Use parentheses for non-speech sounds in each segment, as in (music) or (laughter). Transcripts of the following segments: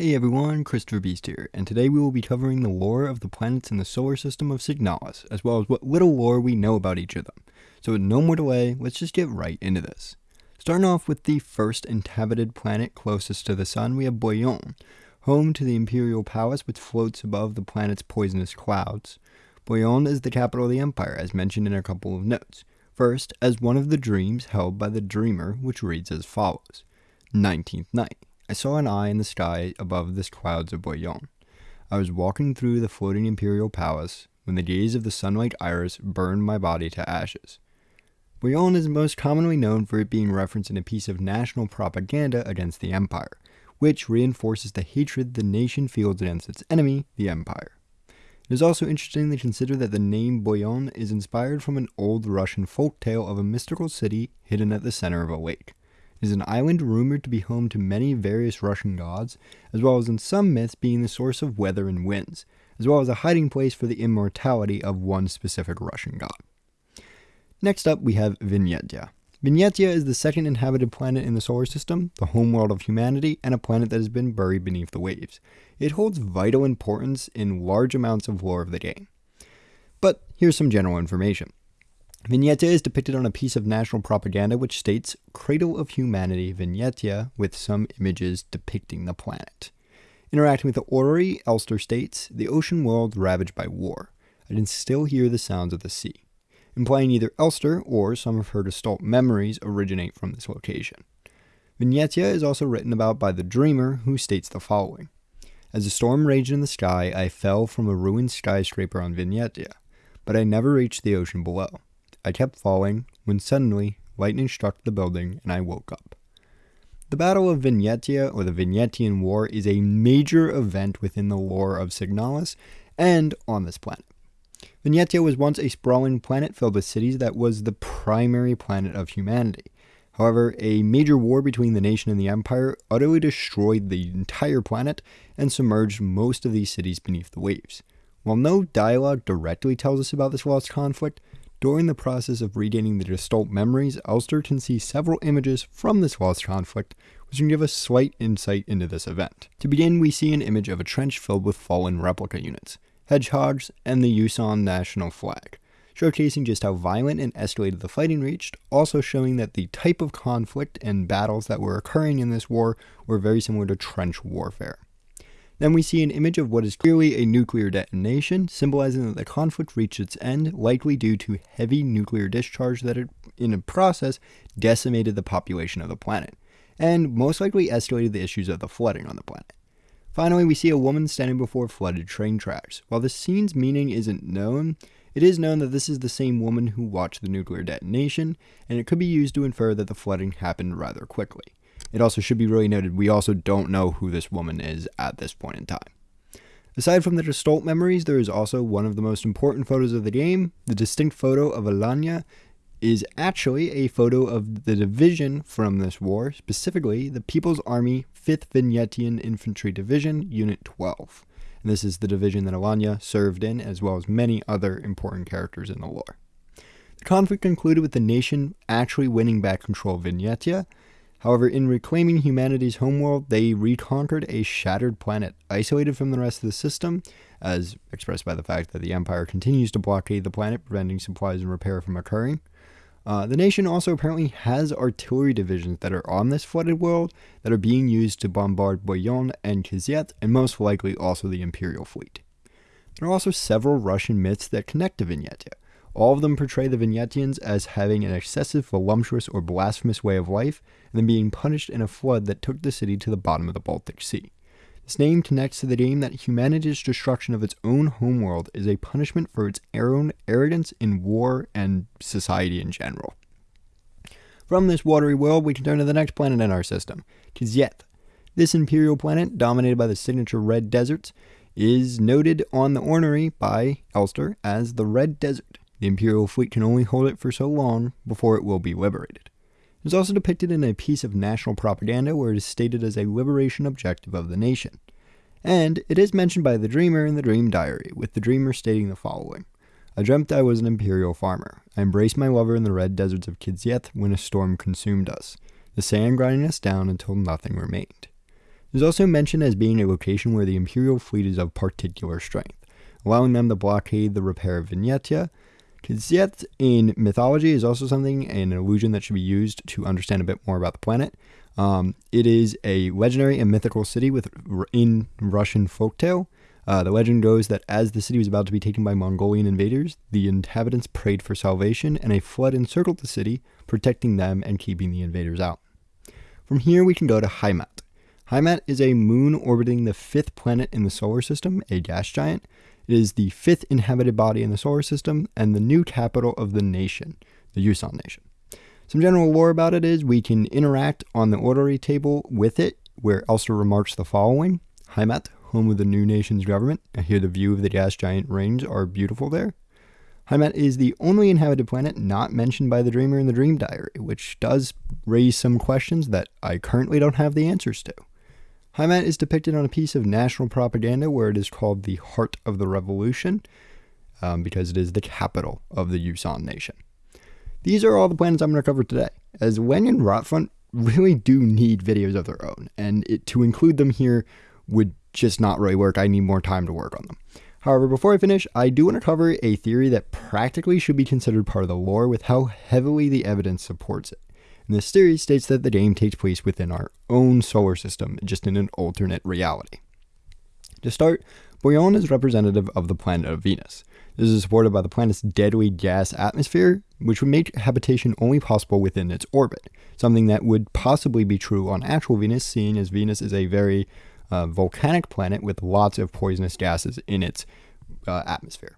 Hey everyone, Christopher Beast here, and today we will be covering the lore of the planets in the solar system of Signalis, as well as what little lore we know about each of them. So with no more delay, let's just get right into this. Starting off with the first inhabited planet closest to the Sun, we have Buyan, home to the Imperial Palace which floats above the planet's poisonous clouds. Buyan is the capital of the Empire, as mentioned in a couple of notes. First, as one of the dreams held by the dreamer, which reads as follows 19th night. I saw an eye in the sky above the clouds of Buyan. I was walking through the floating imperial palace when the gaze of the sunlight iris burned my body to ashes. Buyan is most commonly known for it being referenced in a piece of national propaganda against the empire, which reinforces the hatred the nation feels against its enemy, the empire. It is also interesting to consider that the name Boyon is inspired from an old Russian folk tale of a mystical city hidden at the center of a lake is an island rumored to be home to many various Russian gods, as well as in some myths being the source of weather and winds, as well as a hiding place for the immortality of one specific Russian god. Next up, we have Vineta. Vineta is the second inhabited planet in the solar system, the homeworld of humanity, and a planet that has been buried beneath the waves. It holds vital importance in large amounts of lore of the game. But here's some general information. Vineta is depicted on a piece of national propaganda which states Cradle of Humanity Vineta with some images depicting the planet. Interacting with the orrery, Elster states, the ocean world ravaged by war. I can still hear the sounds of the sea, implying either Elster or some of her gestalt memories originate from this location. Vineta is also written about by the dreamer, who states the following As a storm raged in the sky, I fell from a ruined skyscraper on Vineta, but I never reached the ocean below. I kept falling when suddenly lightning struck the building and I woke up. The Battle of Vineta, or the Vinyetian War, is a major event within the lore of Signalis and on this planet. Vineta was once a sprawling planet filled with cities that was the primary planet of humanity. However, a major war between the nation and the empire utterly destroyed the entire planet and submerged most of these cities beneath the waves. While no dialogue directly tells us about this lost conflict, during the process of regaining the Gestalt memories, Elster can see several images from this lost conflict, which can give us slight insight into this event. To begin, we see an image of a trench filled with fallen replica units, hedgehogs, and the Eusan national flag, showcasing just how violent and escalated the fighting reached, also showing that the type of conflict and battles that were occurring in this war were very similar to trench warfare. Then we see an image of what is clearly a nuclear detonation, symbolizing that the conflict reached its end, likely due to heavy nuclear discharge that in a process, decimated the population of the planet, and most likely escalated the issues of the flooding on the planet. Finally, we see a woman standing before flooded train tracks. While the scene's meaning isn't known, it is known that this is the same woman who watched the nuclear detonation, and it could be used to infer that the flooding happened rather quickly. It also should be really noted we also don't know who this woman is at this point in time. Aside from the Gestalt memories, there is also one of the most important photos of the game. The distinct photo of Alanya is actually a photo of the division from this war, specifically the People's Army 5th Vinyetian Infantry Division, Unit 12. And this is the division that Alanya served in, as well as many other important characters in the lore. The conflict concluded with the nation actually winning back control of Vineta, However, in reclaiming humanity's homeworld, they reconquered a shattered planet, isolated from the rest of the system, as expressed by the fact that the Empire continues to blockade the planet, preventing supplies and repair from occurring. Uh, the nation also apparently has artillery divisions that are on this flooded world that are being used to bombard Buyan and Kitezh, and most likely also the Imperial fleet. There are also several Russian myths that connect to Vineta. All of them portray the Vinyetians as having an excessive, voluptuous, or blasphemous way of life, and then being punished in a flood that took the city to the bottom of the Baltic Sea. This name connects to the name that humanity's destruction of its own homeworld is a punishment for its own arrogance in war and society in general. From this watery world, we can turn to the next planet in our system, Kitezh. This imperial planet, dominated by the signature red deserts, is noted on the orrery by Elster as the Red Desert. The Imperial fleet can only hold it for so long before it will be liberated. It is also depicted in a piece of national propaganda where it is stated as a liberation objective of the nation. And it is mentioned by the dreamer in the dream diary, with the dreamer stating the following I dreamt I was an imperial farmer. I embraced my lover in the red deserts of Kitezh when a storm consumed us, the sand grinding us down until nothing remained. It is also mentioned as being a location where the Imperial fleet is of particular strength, allowing them to blockade the repair of Vineta. Kitezh in mythology is also something, an illusion that should be used to understand a bit more about the planet. Um, it is a legendary and mythical city with in Russian folktale. Uh, the legend goes that as the city was about to be taken by Mongolian invaders, the inhabitants prayed for salvation, and a flood encircled the city, protecting them and keeping the invaders out. From here, we can go to Heimat. Heimat is a moon orbiting the fifth planet in the solar system, a gas giant. It is the fifth inhabited body in the solar system and the new capital of the nation, the Eusan Nation. Some general lore about it is we can interact on the orrery table with it, where Elster remarks the following Heimat, home of the new nation's government. I hear the view of the gas giant rings are beautiful there. Heimat is the only inhabited planet not mentioned by the Dreamer in the Dream Diary, which does raise some questions that I currently don't have the answers to. Heimat is depicted on a piece of national propaganda where it is called the Heart of the Revolution, um, because it is the capital of the Eusan nation. These are all the planets I'm going to cover today, as Leng and Rotfront really do need videos of their own, and it, to include them here would just not really work. I need more time to work on them. However, before I finish, I do want to cover a theory that practically should be considered part of the lore with how heavily the evidence supports it. And this theory states that the game takes place within our own solar system, just in an alternate reality. To start, Buyan is representative of the planet of Venus. This is supported by the planet's deadly gas atmosphere, which would make habitation only possible within its orbit, something that would possibly be true on actual Venus, seeing as Venus is a very uh, volcanic planet with lots of poisonous gases in its uh, atmosphere.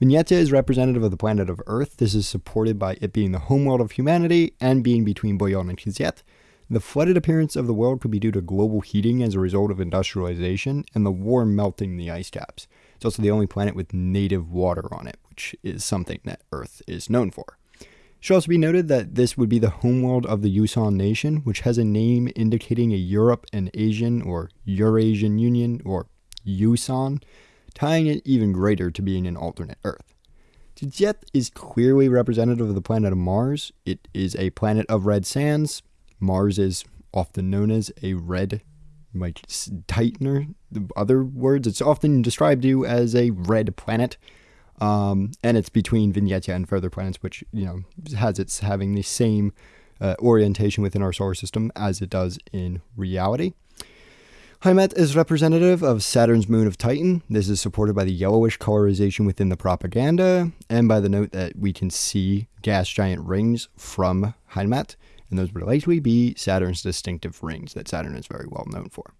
Vineta is representative of the planet of Earth. This is supported by it being the homeworld of humanity and being between Buyan and Kitezh. The flooded appearance of the world could be due to global heating as a result of industrialization and the war melting the ice caps. It's also the only planet with native water on it, which is something that Earth is known for. It should also be noted that this would be the homeworld of the Eusan nation, which has a name indicating a Europe and Asian or Eurasian Union or Eusan, tying it even greater to being an alternate Earth. Kitezh is clearly representative of the planet of Mars. It is a planet of red sands. Mars is often known as a red like Titan the other words. It's often described you as a red planet. Um, and it's between Vineta and further planets, which you know has its having the same uh, orientation within our solar system as it does in reality. Heimat is representative of Saturn's moon of Titan. This is supported by the yellowish colorization within the propaganda and by the note that we can see gas giant rings from Heimat and those would likely be Saturn's distinctive rings that Saturn is very well known for.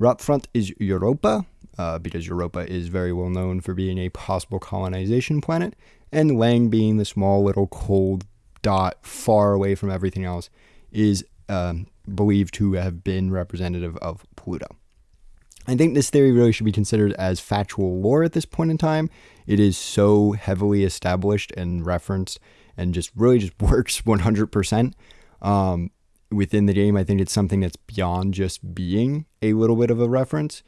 Rotfront is Europa, uh, because Europa is very well known for being a possible colonization planet, and Lang being the small little cold dot far away from everything else is um, believed to have been representative of Pluto. I think this theory really should be considered as factual lore at this point in time. It is so heavily established and referenced and just really just (laughs) works 100% um, within the game. I think it's something that's beyond just being a little bit of a reference.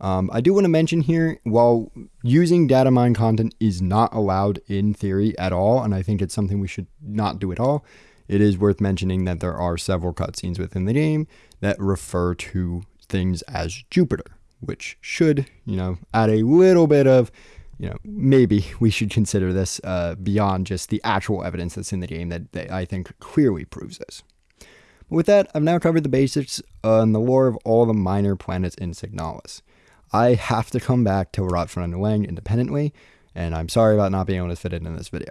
Um, I do want to mention here, while using data mine content is not allowed in theory at all, and I think it's something we should not do at all, it is worth mentioning that there are several cutscenes within the game that refer to things as Jupiter, which should, you know, add a little bit of, you know, maybe (laughs) we should consider this uh, beyond just the actual evidence that's in the game that, that I think clearly proves this. But With that, I've now covered the basics on the lore of all the minor planets in Signalis. I have to come back to Rotfront and independently, and I'm sorry about not being able to fit it in this video.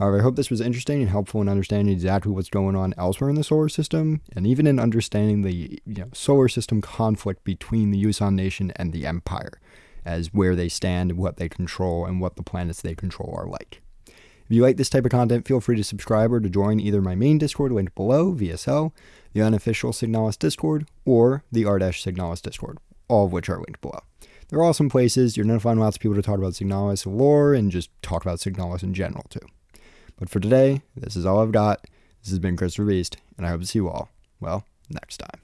However, I hope this was interesting and helpful in understanding exactly what's going on elsewhere in the solar system, and even in understanding the you know, solar system conflict between the Eusan nation and the Empire, as where they stand, and what they control, and what the planets they control are like. If you like this type of content, feel free to subscribe or to join either my main Discord linked below, VSL, the unofficial Signalis Discord, or the r-Signalis Discord, all of which are linked below. They're awesome places. You're going to find lots of people to talk about Signalis lore and just talk about Signalis in general, too. But for today, this is all I've got. This has been Christopher Beast, and I hope to see you all, well, next time.